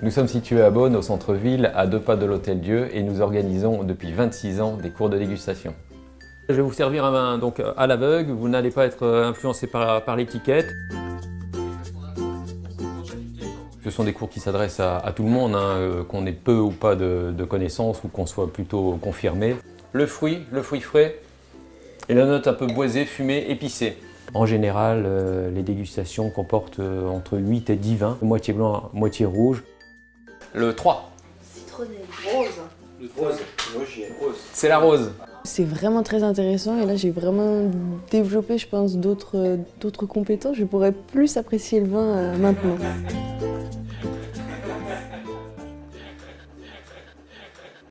Nous sommes situés à Beaune, au centre-ville, à deux pas de l'Hôtel Dieu, et nous organisons depuis 26 ans des cours de dégustation. Je vais vous servir un vin donc, à l'aveugle, vous n'allez pas être influencé par, par l'étiquette. Ce sont des cours qui s'adressent à, tout le monde, hein, euh, qu'on ait peu ou pas de, de connaissances ou qu'on soit plutôt confirmé. Le fruit, le fruit frais, et la note un peu boisée, fumée, épicée. En général, euh, les dégustations comportent euh, entre 8 et 10 vins, moitié blanc, moitié rouge. Le 3. Citronné. Rose. Le rose. Rose. C'est la rose. C'est vraiment très intéressant et là j'ai vraiment développé je pense d'autres compétences. Je pourrais plus apprécier le vin maintenant.